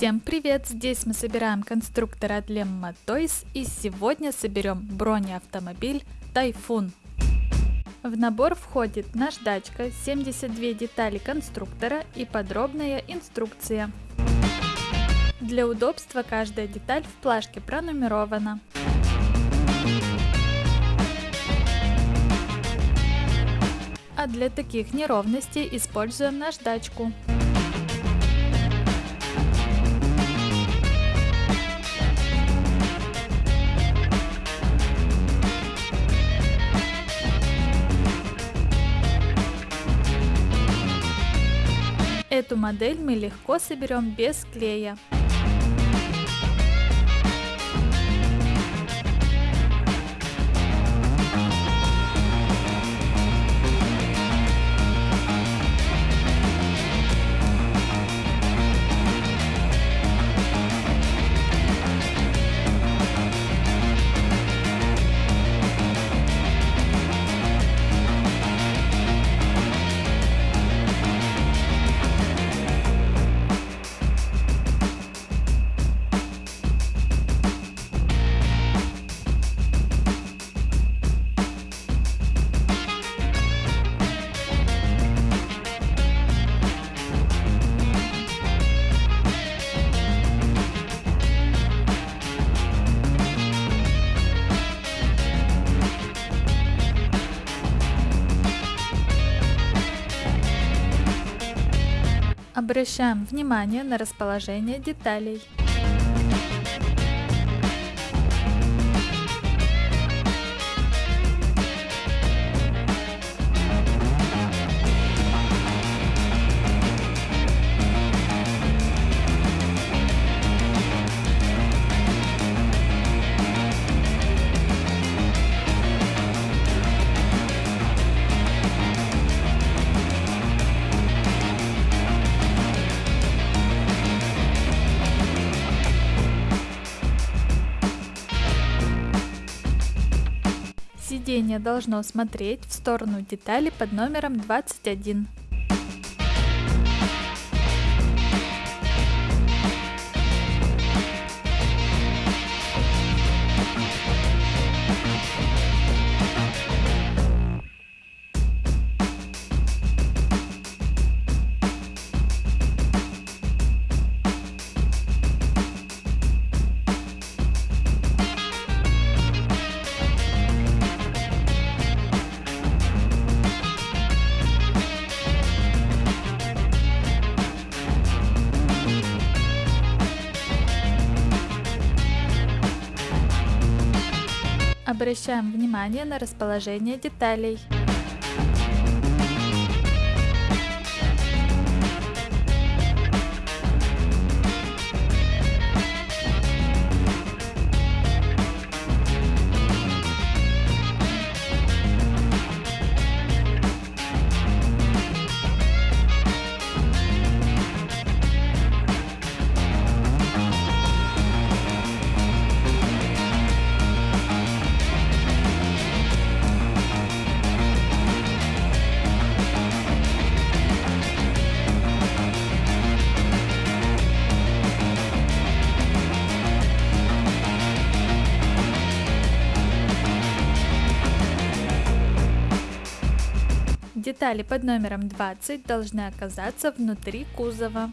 Всем привет! Здесь мы собираем конструктор от Lemma Toys и сегодня соберем бронеавтомобиль Тайфун. В набор входит наждачка, 72 детали конструктора и подробная инструкция. Для удобства каждая деталь в плашке пронумерована. А для таких неровностей используем наждачку. Эту модель мы легко соберем без клея. Обращаем внимание на расположение деталей. Сиденье должно смотреть в сторону детали под номером 21. Обращаем внимание на расположение деталей. Детали под номером 20 должны оказаться внутри кузова.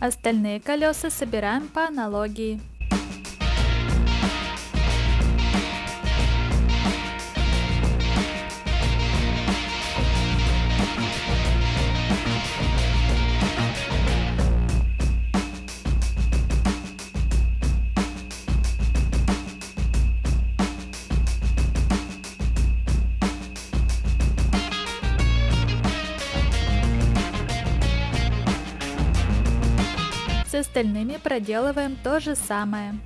Остальные колеса собираем по аналогии. Остальными проделываем то же самое.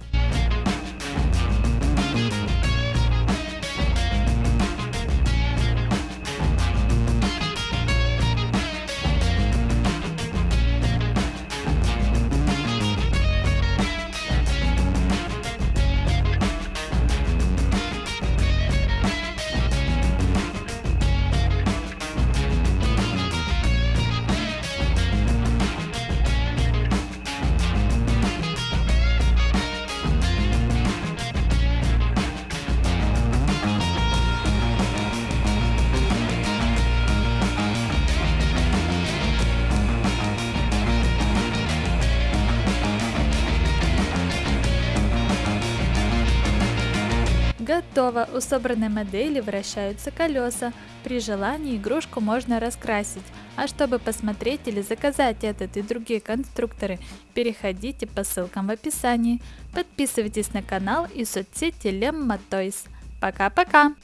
Готово! У собранной модели вращаются колеса. При желании игрушку можно раскрасить. А чтобы посмотреть или заказать этот и другие конструкторы, переходите по ссылкам в описании. Подписывайтесь на канал и соцсети Lemma Toys. Пока-пока!